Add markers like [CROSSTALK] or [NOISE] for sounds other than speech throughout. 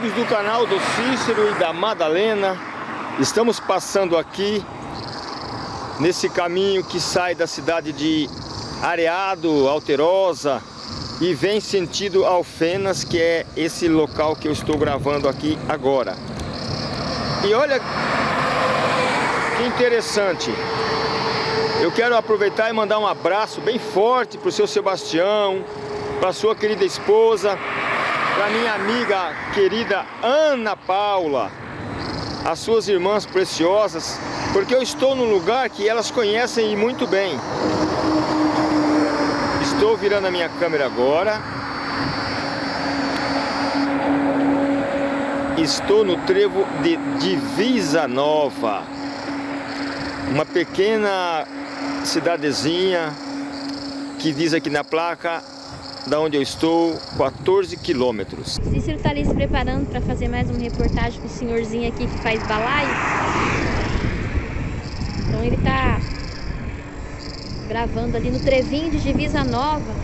amigos do canal do Cícero e da Madalena, estamos passando aqui nesse caminho que sai da cidade de Areado, Alterosa e vem sentido Alfenas, que é esse local que eu estou gravando aqui agora. E olha que interessante, eu quero aproveitar e mandar um abraço bem forte para o seu Sebastião, para sua querida esposa, para minha amiga querida Ana Paula, as suas irmãs preciosas, porque eu estou num lugar que elas conhecem muito bem. Estou virando a minha câmera agora. Estou no trevo de Divisa Nova, uma pequena cidadezinha que diz aqui na placa da onde eu estou, 14 quilômetros. Cícero está ali se preparando para fazer mais uma reportagem com o senhorzinho aqui que faz balaio. Então ele está gravando ali no Trevinho de Divisa Nova.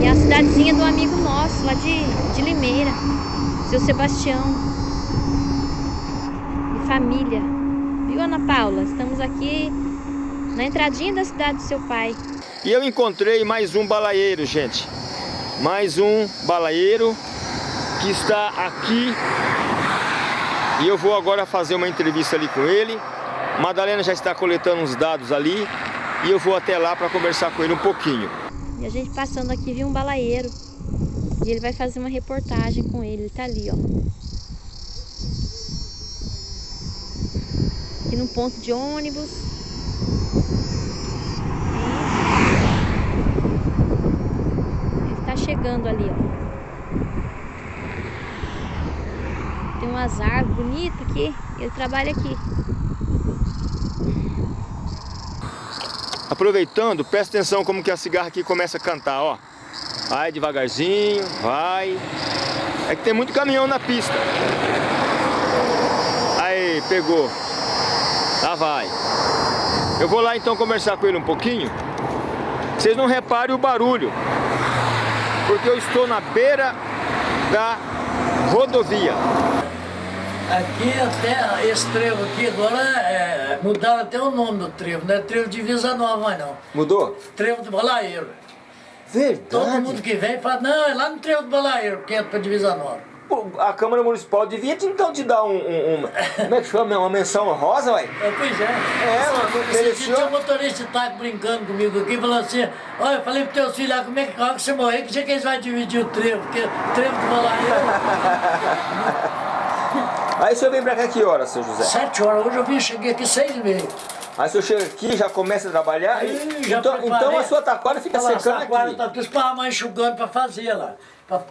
E é a cidadezinha do amigo nosso, lá de, de Limeira, seu Sebastião. E família. Viu, Ana Paula? Estamos aqui na entradinha da cidade do seu pai. E eu encontrei mais um balaeiro, gente. Mais um balaeiro que está aqui. E eu vou agora fazer uma entrevista ali com ele. Madalena já está coletando uns dados ali. E eu vou até lá para conversar com ele um pouquinho. E a gente passando aqui viu um balaeiro. E ele vai fazer uma reportagem com ele. Ele tá ali, ó. Aqui no ponto de ônibus. Chegando ali, ó. Tem umas árvores bonitas aqui. Ele trabalha aqui. Aproveitando, presta atenção como que a cigarra aqui começa a cantar, ó. Vai devagarzinho, vai. É que tem muito caminhão na pista. Aí, pegou. Lá vai. Eu vou lá então conversar com ele um pouquinho. Vocês não reparem o barulho porque eu estou na beira da rodovia. Aqui até esse trevo aqui agora é, mudaram até o nome do trevo, não é trevo de Visa Nova mais não. Mudou? Trevo do Balaeiro. Verdade. Todo mundo que vem fala, não, é lá no trevo do Balaeiro, que é para Divisa Nova a Câmara Municipal devia então te dar um, um, um como é que chama, uma menção honrosa, ué? É, pois é. É, ela mereceu. Tinha um motorista tá brincando comigo aqui, falando assim, olha, eu falei pro teu filho lá, como é que, como que você morrer, que dia que eles vão dividir o trevo, porque o trevo do Balaio... [LAUGHS] Aí o senhor vem pra cá que horas, seu José? Sete horas, hoje eu vim, cheguei aqui seis e meia. Aí o senhor chega aqui já começa a trabalhar? Aí, já então, então a sua taquara fica secando aqui? A taquara tá esparramando enxugando pra fazer lá. Pra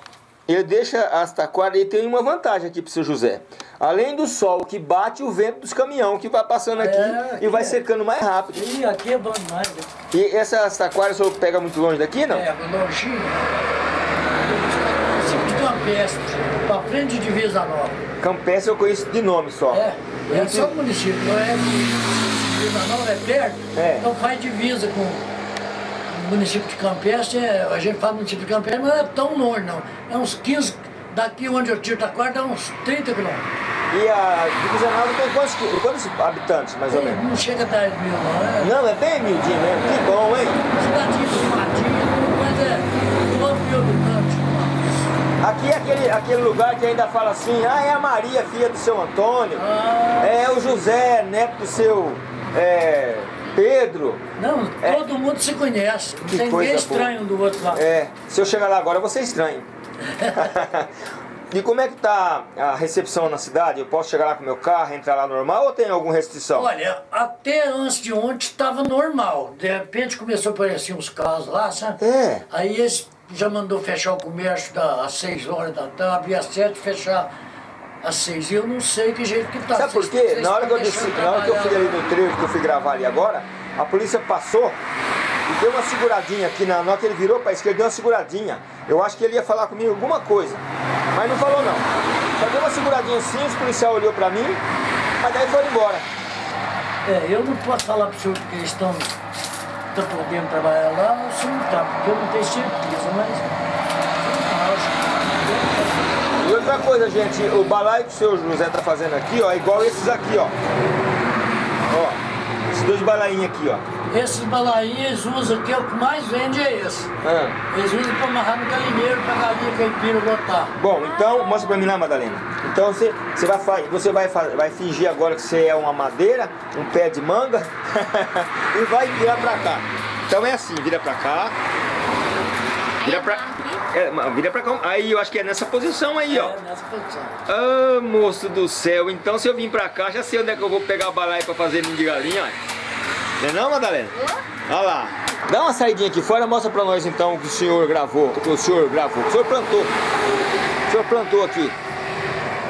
ele deixa as taquaras e tem uma vantagem aqui para o seu José. Além do sol que bate, o vento dos caminhões que vai passando aqui, é, aqui e vai é. secando mais rápido. E aqui é bom demais. Né? E essas taquaras o senhor pega muito longe daqui, não? É, longinho. Município de Campestre, para frente de Divisa Nova. Campestre eu conheço de nome só. É, é só o município, não é Divisa Nova, é perto, é. então faz divisa com município de Campestre, é, a gente fala município de Campestre, mas não é tão longe não. É uns 15, daqui onde eu tiro Taquara dá uns 30 quilômetros. E a Divisional tem quantos, quantos habitantes, mais ou menos? Não chega a 10 mil, não é? Não, é bem humildinho mesmo, que bom, hein? Cidadinha de Matinha, mas é 9 mil habitantes. Aqui é aquele, aquele lugar que ainda fala assim, ah, é a Maria, filha do seu Antônio, ah, é o José, neto do seu... É, Pedro. Não, é. todo mundo se conhece. Não tem ninguém estranho boa. do outro lado. É, se eu chegar lá agora, você é estranho. [LAUGHS] E como é que tá a recepção na cidade? Eu posso chegar lá com meu carro, entrar lá normal ou tem alguma restrição? Olha, até antes de ontem estava normal. De repente começou a aparecer uns carros lá, sabe? É. Aí eles já mandou fechar o comércio da, às 6 horas da tarde, abrir às 7 fechar às seis. E eu não sei que jeito que tá. Sabe por quê? Na hora, que eu desci, na hora que eu fui ali no trevo, que eu fui gravar ali agora, a polícia passou e deu uma seguradinha aqui, na, na hora que ele virou para a esquerda, deu uma seguradinha. Eu acho que ele ia falar comigo alguma coisa, mas não falou não. Só deu uma seguradinha assim, o policial olhou para mim, mas daí foi embora. É, eu não posso falar para o senhor que eles estão, estão podendo trabalhar lá, o senhor não está, porque eu não tenho certeza, mas... E outra coisa, gente, o balaio que o seu José tá fazendo aqui, ó, é igual esses aqui, ó. Ó, esses dois balainhos aqui, ó. Esses balainhos usam, que é o que mais vende é esse. Ah. Eles usam para amarrar no galinheiro pra galinha caipira botar. Bom, então, mostra pra mim lá, Madalena. Então você, você, vai, você vai, vai fingir agora que você é uma madeira, um pé de manga, [LAUGHS] e vai virar pra cá. Então é assim, vira pra cá. Vira pra, é, vira pra cá. Aí eu acho que é nessa posição aí, ó. É, nessa posição. Ah, moço do céu. Então se eu vim pra cá, já sei onde é que eu vou pegar a balaia pra fazer ninho de galinha, ó. Não é não, Madalena? Olha lá. Dá uma saidinha aqui fora, mostra pra nós então o que o senhor gravou, o que o senhor gravou, o senhor plantou. O senhor plantou aqui.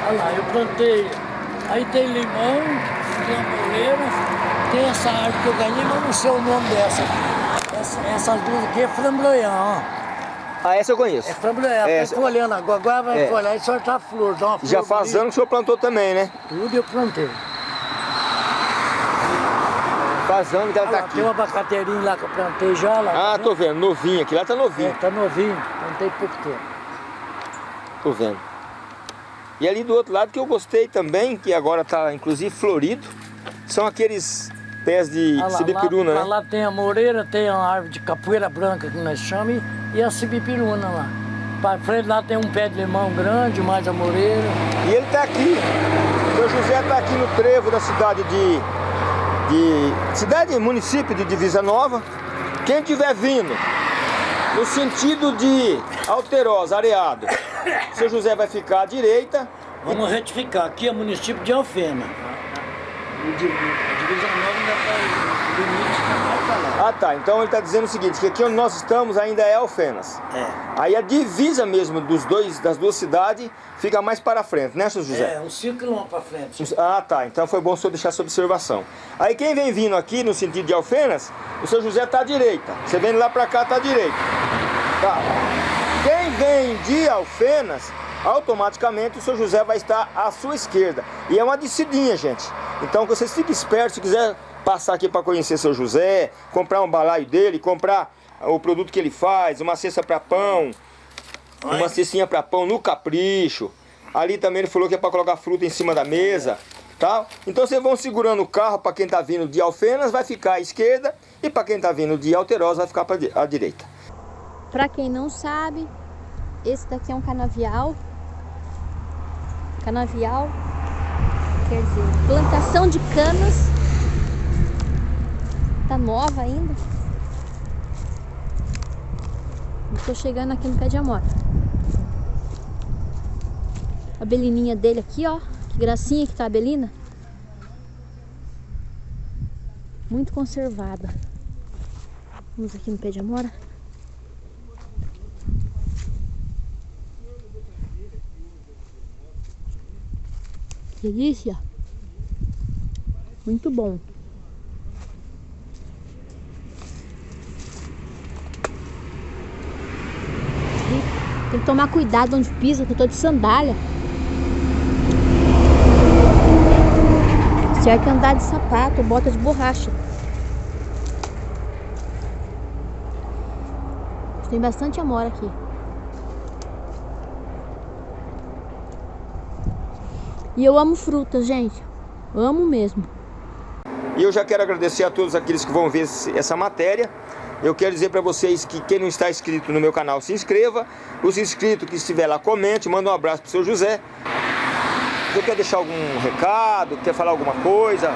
Olha lá, eu plantei. Aí tem limão, tem amoreira, tem essa árvore que eu ganhei, mas não sei o nome dessa. Essa, essas duas aqui é flamboyant, ó. Ah, essa eu conheço. É flamboyant, Essa- tô folhando agora, agora vai É. folhar e soltar flor, dá uma flor Já faz anos que o senhor plantou também, né? Tudo eu plantei. Faz anos que ela Olha tá lá, aqui. tem uma abacateirinha lá que eu plantei já lá. Ah, tô vendo, novinho aqui, lá tá É, novinho. tá novinho, plantei pouco tempo. Tô vendo. E ali do outro lado que eu gostei também, que agora tá inclusive florido, são aqueles pés de Ah lá, sibipiruna, lá, né? lá tem a moreira, tem a árvore de capoeira branca que nós chamamos e a sibipiruna lá. Para frente lá tem um pé de limão grande, mais a moreira. E ele tá aqui. O seu José tá aqui no trevo da cidade de, de cidade, município de Divisa Nova. Quem estiver vindo no sentido de Alterosa, Areado, [COUGHS] seu José vai ficar à direita. Vamos retificar, aqui é município de Alfena. Ainda está limite para. Ah tá, então ele está dizendo o seguinte, que aqui onde nós estamos ainda é Alfenas. É. Aí a divisa mesmo dos dois, das duas cidades fica mais para frente, né, seu José? É, uns 5 quilômetros para frente. Ah, tá. Então foi bom o senhor deixar essa observação. Aí quem vem vindo aqui no sentido de Alfenas, o seu José tá à direita. Você vem lá pra cá, tá à direita. Tá. Quem vem de Alfenas, automaticamente o seu José vai estar à sua esquerda. E é uma descidinha, gente. Então que vocês fiquem espertos, se quiser passar aqui para conhecer seu José, comprar um balaio dele, comprar o produto que ele faz, uma cesta para pão, uma cestinha para pão no capricho. Ali também ele falou que é para colocar fruta em cima da mesa, tá? Então vocês vão segurando o carro para quem tá vindo de Alfenas vai ficar à esquerda e para quem tá vindo de Alterosa vai ficar para à direita. Pra quem não sabe, esse daqui é um canavial. Canavial quer dizer plantação de canas. Tá nova ainda. Estou chegando aqui no pé de amora. A belininha dele aqui, ó. Que gracinha que tá a belina. Muito conservada. Vamos aqui no pé de amora. Delícia. Muito bom. Tem que tomar cuidado onde pisa, que eu tô de sandália. Certo é andar de sapato, bota de borracha. Tem bastante amora aqui. E eu amo frutas, gente. Amo mesmo. E eu já quero agradecer a todos aqueles que vão ver essa matéria. Eu quero dizer para vocês que quem não está inscrito no meu canal, se inscreva. Os inscritos que estiver lá, comente, manda um abraço pro seu José. Você quer deixar algum recado, quer falar alguma coisa? Eu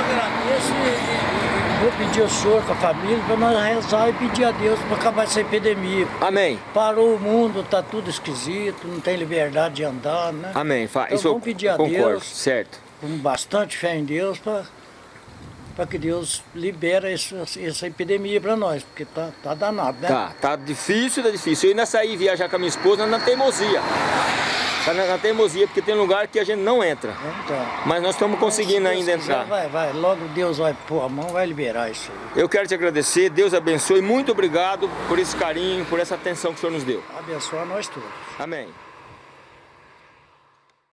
agradeço e, e- e vou pedir ao senhor com a família para nós rezar e pedir a Deus para acabar essa epidemia. Amém. Parou o mundo, tá tudo esquisito, não tem liberdade de andar, né? Amém. Fa- Então Isso vamos pedir a concordo, Deus. certo. Com bastante fé em Deus para que Deus libera essa, essa epidemia para nós, porque tá, tá danado, né? Tá, tá difícil, tá difícil. Eu ainda saí viajar com a minha esposa na teimosia. Tá na, na teimosia, porque tem lugar que a gente não entra. Então, Mas nós estamos conseguindo ainda entrar. Vai, vai, logo Deus vai pôr a mão, vai liberar isso aí. Eu quero te agradecer, Deus abençoe, muito obrigado por esse carinho, por essa atenção que o Senhor nos deu. Abençoa nós todos. Amém.